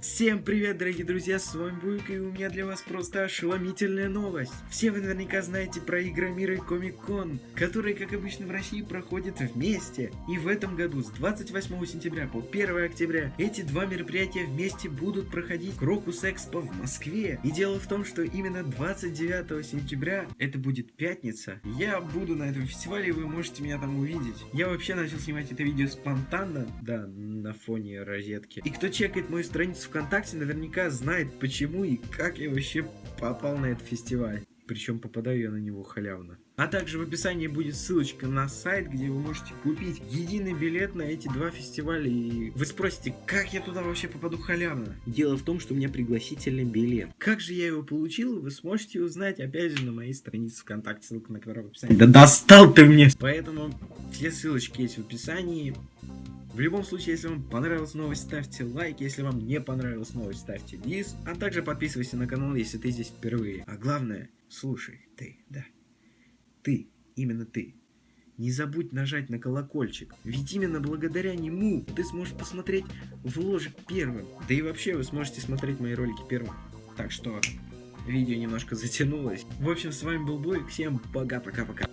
Всем привет, дорогие друзья, с вами Буйка, и у меня для вас просто ошеломительная новость. Все вы наверняка знаете про Игромир и Комик-кон, которые, как обычно в России, проходят вместе. И в этом году, с 28 сентября по 1 октября, эти два мероприятия вместе будут проходить Крокус Экспо в Москве. И дело в том, что именно 29 сентября, это будет пятница, я буду на этом фестивале, и вы можете меня там увидеть. Я вообще начал снимать это видео спонтанно, да, на фоне розетки. И кто чекает мою страницу ВКонтакте наверняка знает почему и как я вообще попал на этот фестиваль. Причем попадаю я на него халявно. А также в описании будет ссылочка на сайт, где вы можете купить единый билет на эти два фестиваля. И вы спросите, как я туда вообще попаду халявно? Дело в том, что у меня пригласительный билет. Как же я его получил, вы сможете узнать опять же на моей странице ВКонтакте, ссылка на которую в описании. Да достал ты мне! Поэтому все ссылочки есть в описании. В любом случае, если вам понравилась новость, ставьте лайк, если вам не понравилась новость, ставьте дис, а также подписывайся на канал, если ты здесь впервые. А главное, слушай, ты, да, ты, именно ты. Не забудь нажать на колокольчик, ведь именно благодаря нему ты сможешь посмотреть вложик первым. Да и вообще вы сможете смотреть мои ролики первым. Так что видео немножко затянулось. В общем, с вами был Бой, всем пока-пока-пока.